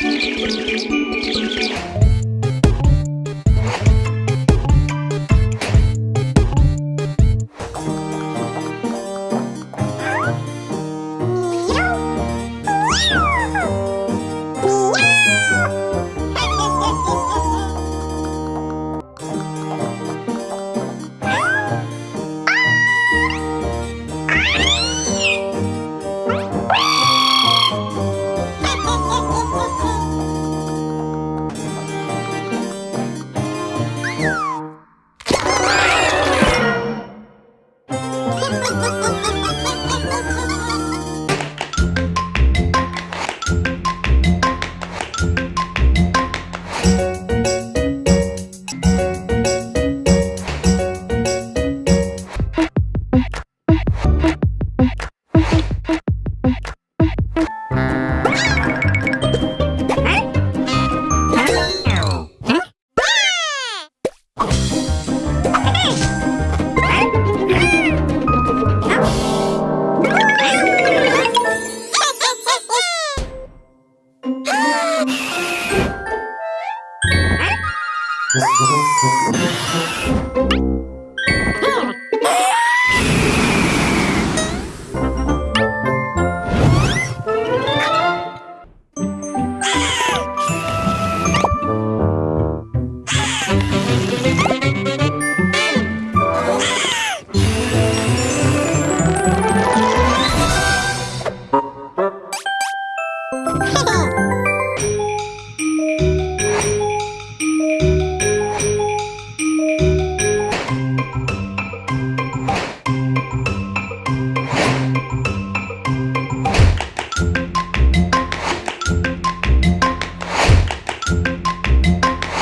Thank you. Thank